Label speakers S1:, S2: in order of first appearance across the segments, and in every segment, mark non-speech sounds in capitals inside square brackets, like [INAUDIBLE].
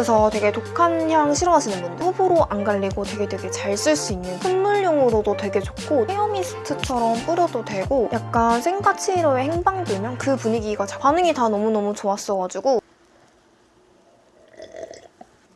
S1: 그래서 되게 독한 향 싫어하시는 분들 호불호 안 갈리고 되게 되게 잘 쓸 수 있는 선물용으로도 되게 좋고 헤어미스트처럼 뿌려도 되고 약간 생가치로의 행방 돌면 그 분위기가 자- 반응이 다 너무너무 좋았어가지고.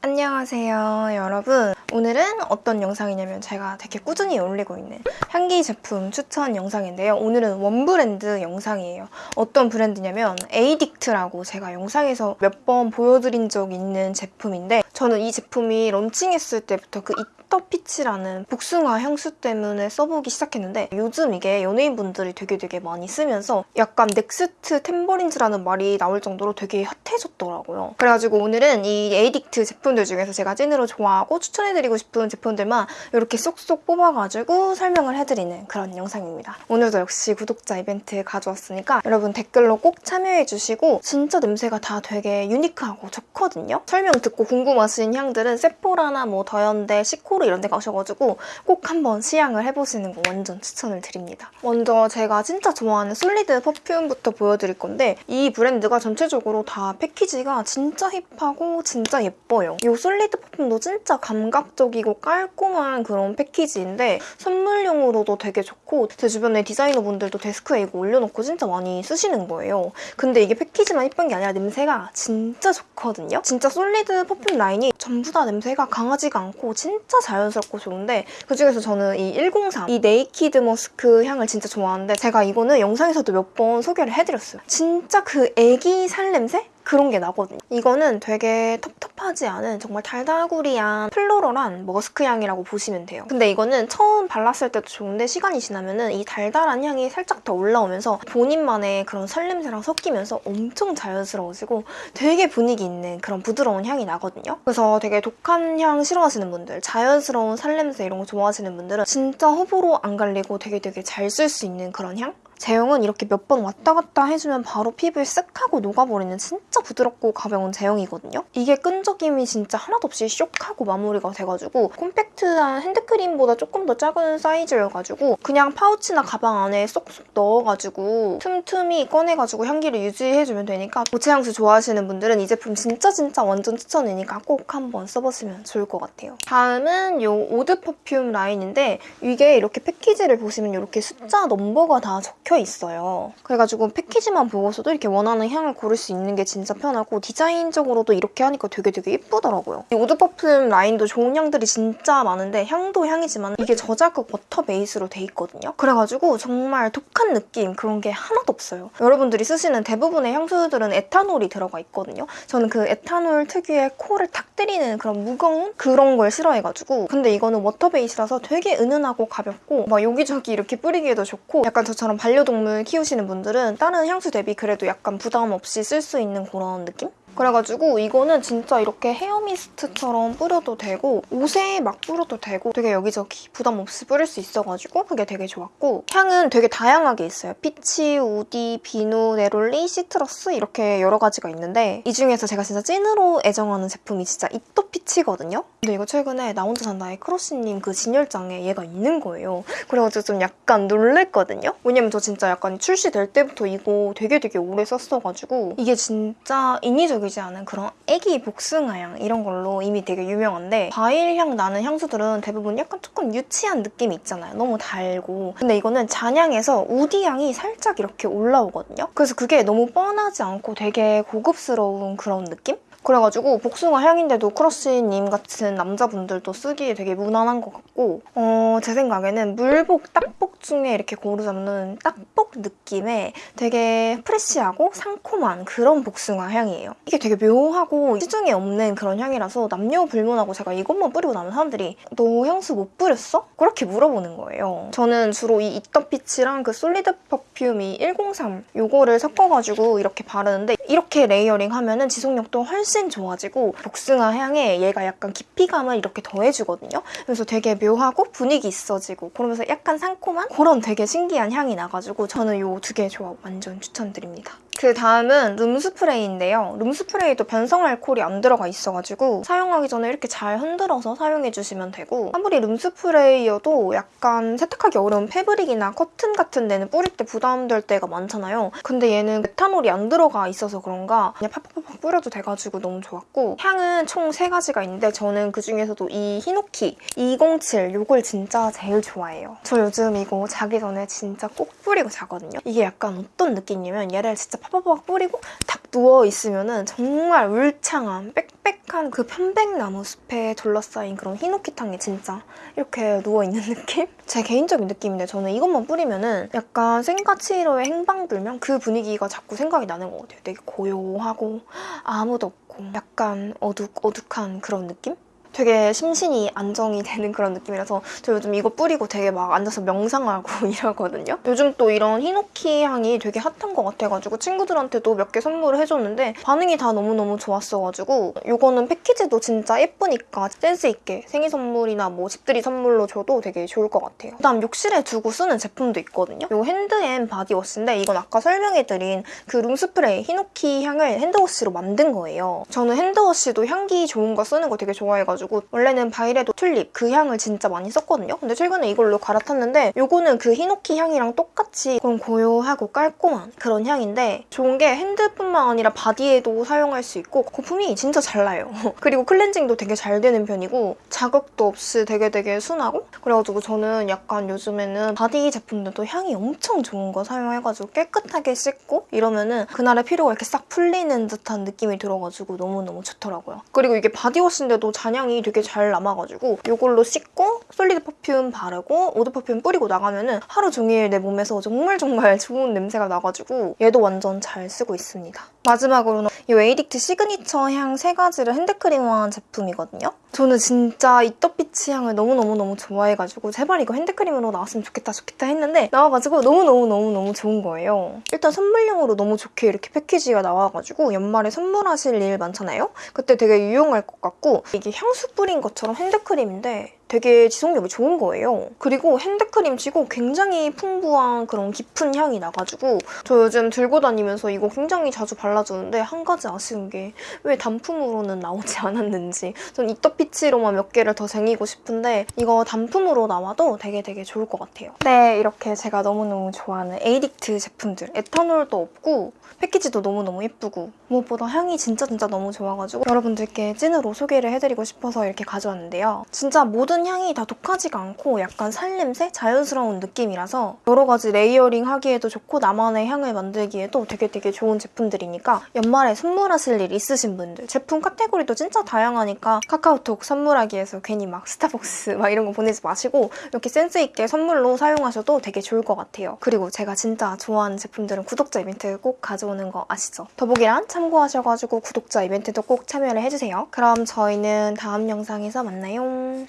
S1: 안녕하세요 여러분. 오늘은 어떤 영상이냐면 제가 되게 꾸준히 올리고 있는 향기 제품 추천 영상인데요 오늘은 one 브랜드 영상이에요 어떤 브랜드냐면 에이딕트라고 제가 영상에서 몇 번 보여드린 적 있는 제품인데 저는 이 제품이 런칭했을 때부터 그 이터피치라는 복숭아 향수 때문에 써보기 시작했는데 요즘 이게 연예인분들이 되게 되게 많이 쓰면서 약간 next 탬버린즈라는 말이 나올 정도로 되게 hot해졌더라고요. 그래가지고 오늘은 이 에이딕트 제품들 중에서 제가 찐으로 좋아하고 추천해드리고 싶은 제품들만 이렇게 쏙쏙 뽑아가지고 설명을 해드 리는 그런 영상입니다. 오늘도 역시 구독자 이벤트 가져왔으니까 여러분 댓글로 꼭 참여해주시고 진짜 냄새가 다 되게 unique하고 좋거든요. 설명 듣고 궁금하신 향들은 세포라나 뭐 더현대, 시코르 이런 데 가셔가지고 꼭 한번 시향을 해보시는 거 완전 추천을 드립니다. 먼저 제가 진짜 좋아하는 solid perfume부터 보여드릴 건데 이 브랜드가 전체적으로 다 패키지가 진짜 hip하고 진짜 예뻐요. 이 solid perfume도 진짜 감각적이고 깔끔한 그런 패키지인데 선물용으로 도 되게 좋고 제 주변에 디자이너분들도 데스크에 이거 올려놓고 진짜 많이 쓰시는 거예요. 근데 이게 패키지만 예쁜 게 아니라 냄새가 진짜 좋거든요. 진짜 solid perfume 라인이 전부 다 냄새가 강하지가 않고 진짜 자연스럽고 좋은데 그중에서 저는 이 103, 이 naked musk 향을 진짜 좋아하는데 제가 이거는 영상에서도 몇 번 소개를 해드렸어요. 진짜 그 애기 살 냄새? 그런 게 나거든요. 이거는 되게 텁텁하지 않은 정말 달달구리한 floral한 머스크 향이라고 보시면 돼요. 근데 이거는 처음 발랐을 때도 좋은데 시간이 지나면은 이 달달한 향이 살짝 더 올라오면서 본인만의 그런 살냄새랑 섞이면서 엄청 자연스러워지고 되게 분위기 있는 그런 부드러운 향이 나거든요. 그래서 되게 독한 향 싫어하시는 분들, 자연스러운 살냄새 이런 거 좋아하시는 분들은 진짜 호불호 안 갈리고 되게 되게 잘 쓸 수 있는 그런 향? 제형은 이렇게 몇 번 왔다 갔다 해주면 바로 피부에 쓱 하고 녹아버리는 진짜 부드럽고 가벼운 제형이거든요. 이게 끈적임이 진짜 하나도 없이 쇽 하고 마무리가 돼가지고 콤팩트한 핸드크림보다 조금 더 작은 사이즈여가지고 그냥 파우치나 가방 안에 쏙쏙 넣어가지고 틈틈이 꺼내가지고 향기를 유지해주면 되니까 고체 향수 좋아하시는 분들은 이 제품 진짜 진짜 완전 추천이니까 꼭 한번 써보시면 좋을 것 같아요. 다음은 이 eau de perfume 라인인데 이게 이렇게 패키지를 보시면 이렇게 숫자 넘버가 다 적혀 있어요. 그래가지고 패키지만 보고서도 이렇게 원하는 향을 고를 수 있는 게 진짜 편하고 디자인적으로도 이렇게 하니까 되게 되게 예쁘더라고요. 이 eau de perfume 라인도 좋은 향들이 진짜 많은데 향도 향이지만 이게 저자극 water base로 돼 있거든요. 그래가지고 정말 독한 느낌 그런 게 하나도 없어요. 여러분들이 쓰시는 대부분의 향수들은 에탄올이 들어가 있거든요. 저는 그 에탄올 특유의 코를 탁 때리는 그런 무거운 그런 걸 싫어해가지고 근데 이거는 water base라서 되게 은은하고 가볍고 막 여기저기 이렇게 뿌리기에도 좋고 약간 저처럼 반려 동물 키우시는 분들은 다른 향수 대비 그래도 약간 부담 없이 쓸 수 있는 그런 느낌? 그래가지고 이거는 진짜 이렇게 hair mist처럼 뿌려도 되고 옷에 막 뿌려도 되고 되게 여기저기 부담 없이 뿌릴 수 있어가지고 그게 되게 좋았고 향은 되게 다양하게 있어요. peach, woody, 비누, neroli, citrus 이렇게 여러 가지가 있는데 이 중에서 제가 진짜 찐으로 애정하는 제품이 진짜 Eat a Peach거든요? 근데 이거 최근에 나 혼자 산다의 크러쉬님 그 진열장에 얘가 있는 거예요. 그래가지고 좀 약간 놀랬거든요? 왜냐면 저 진짜 약간 출시될 때부터 이거 되게 되게 오래 썼어가지고 이게 진짜 인위적이지 않은 그런 애기 복숭아향 이런 걸로 이미 되게 유명한데 과일향 나는 향수들은 대부분 약간 조금 유치한 느낌이 있잖아요. 너무 달고 근데 이거는 잔향에서 woody향이 살짝 이렇게 올라오거든요. 그래서 그게 너무 뻔하지 않고 되게 고급스러운 그런 느낌? 그래가지고 복숭아 향인데도 크러쉬님 같은 남자분들도 쓰기에 되게 무난한 것 같고 어, 제 생각에는 물복, 딱복 중에 이렇게 고르자면 딱복 느낌의 되게 fresh하고 상콤한 그런 복숭아 향이에요. 이게 되게 묘하고 시중에 없는 그런 향이라서 남녀 불문하고 제가 이것만 뿌리고 나면 사람들이 너 향수 뭐 뿌렸어? 그렇게 물어보는 거예요. 저는 주로 이 Eat a Peach랑 그 solid perfume이 103 이거를 섞어가지고 이렇게 바르는데 이렇게 layering 하면은 지속력도 훨씬 좋아지고 복숭아 향에 얘가 약간 깊이감을 이렇게 더해주거든요. 그래서 되게 묘하고 분위기 있어지고 그러면서 약간 상콤한 그런 되게 신기한 향이 나가지고 저는 이 두 개 조합 완전 추천드립니다. 그 다음은 룸스프레이인데요. 룸스프레이도 변성 알코올이 안 들어가 있어가지고 사용하기 전에 이렇게 잘 흔들어서 사용해주시면 되고 아무리 룸스프레이여도 약간 세탁하기 어려운 패브릭이나 커튼 같은 데는 뿌릴 때 부담될 때가 많잖아요. 근데 얘는 메탄올이 안 들어가 있어서 그런가 그냥 팍팍팍 뿌려도 돼가지고 너무 좋았고 향은 총 3가지가 있는데 저는 그중에서도 이 히노키 207 이걸 진짜 제일 좋아해요. 저 요즘 이거 자기 전에 진짜 꼭 뿌리고 자거든요. 이게 약간 어떤 느낌이냐면 얘를 진짜 팍팍팍 뿌리고 딱 누워있으면 정말 울창한 빽빽한 그 편백나무 숲에 둘러싸인 그런 히노키탕에 진짜 이렇게 누워있는 [LAUGHS] 느낌? 제 개인적인 느낌인데 저는 이것만 뿌리면 은 약간 생가치로의 행방불명 그 분위기가 자꾸 생각이 나는 것 같아요. 되게 고요하고 아무도 없고 약간 어둑, 어둑한 그런 느낌? 되게 심신이 안정이 되는 그런 느낌이라서 저 요즘 이거 뿌리고 되게 막 앉아서 명상하고 [LAUGHS] 이러거든요. 요즘 또 이런 히노키 향이 되게 핫한 것 같아가지고 친구들한테도 몇 개 선물을 해줬는데 반응이 다 너무너무 좋았어가지고 이거는 패키지도 진짜 예쁘니까 센스 있게 생일 선물이나 뭐 집들이 선물로 줘도 되게 좋을 것 같아요. 그다음 욕실에 두고 쓰는 제품도 있거든요. 이거 hand and body wash인데 이건 아까 설명해드린 그 room spray 히노키 향을 hand wash로 만든 거예요. 저는 hand wash도 향기 좋은 거 쓰는 거 되게 좋아해가지고 가지고 원래는 바이레도 튤립 그 향을 진짜 많이 썼거든요. 근데 최근에 이걸로 갈아탔는데 이거는 그 히노키 향이랑 똑같이 그런 고요하고 깔끔한 그런 향인데 좋은 게 hand뿐만 아니라 body에도 사용할 수 있고 거품이 진짜 잘 나요. [LAUGHS] 그리고 클렌징도 되게 잘 되는 편이고 자극도 없이 되게 되게 순하고 그래가지고 저는 약간 요즘에는 body 제품들도 향이 엄청 좋은 거 사용해가지고 깨끗하게 씻고 이러면은 그날의 피로가 이렇게 싹 풀리는 듯한 느낌이 들어가지고 너무너무 좋더라고요. 그리고 이게 body wash인데도 잔향이 되게 잘 남아가지고 이걸로 씻고 solid perfume 바르고 eau de perfume 뿌리고 나가면 은 하루 종일 내 몸에서 정말 정말 [LAUGHS] 좋은 냄새가 나가지고 얘도 완전 잘 쓰고 있습니다. 마지막으로는 이 웨이딕트 시그니처 향 세 가지를 핸드크림화한 제품이거든요. 저는 진짜 Eat a Peach 향을 너무너무너무 좋아해가지고 제발 이거 핸드크림으로 나왔으면 좋겠다 좋겠다 했는데 나와가지고 너무너무너무너무 좋은 거예요. 일단 선물용으로 너무 좋게 이렇게 패키지가 나와가지고 연말에 선물하실 일 많잖아요? 그때 되게 유용할 것 같고 이게 향수 뿌린 것처럼 핸드크림인데 되게 지속력이 좋은 거예요. 그리고 핸드크림 치고 굉장히 풍부한 그런 깊은 향이 나가지고 저 요즘 들고 다니면서 이거 굉장히 자주 발라주는데 한 가지 아쉬운 게 왜 단품으로는 나오지 [LAUGHS] 않았는지 전 이떡피치로만 몇 개를 더 쟁이고 싶은데 이거 단품으로 나와도 되게 되게 좋을 것 같아요. 네, 이렇게 제가 너무너무 좋아하는 에이딕트 제품들 에탄올도 없고 패키지도 너무너무 예쁘고 무엇보다 향이 진짜 진짜 너무 좋아가지고 여러분들께 찐으로 소개를 해드리고 싶어서 이렇게 가져왔는데요. 진짜 향이 다 독하지가 않고 약간 살냄새? 자연스러운 느낌이라서 여러 가지 layering 하기에도 좋고 나만의 향을 만들기에도 되게 되게 좋은 제품들이니까 연말에 선물하실 일 있으신 분들 제품 카테고리도 진짜 다양하니까 카카오톡 선물하기에서 괜히 막 스타벅스 [LAUGHS] 막 이런 거 보내지 마시고 이렇게 센스 있게 선물로 사용하셔도 되게 좋을 것 같아요. 그리고 제가 진짜 좋아하는 제품들은 구독자 이벤트 꼭 가져오는 거 아시죠? 더보기란 참고하셔가지고 구독자 이벤트도 꼭 참여를 해주세요. 그럼 저희는 다음 영상에서 만나요.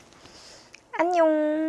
S1: 안녕.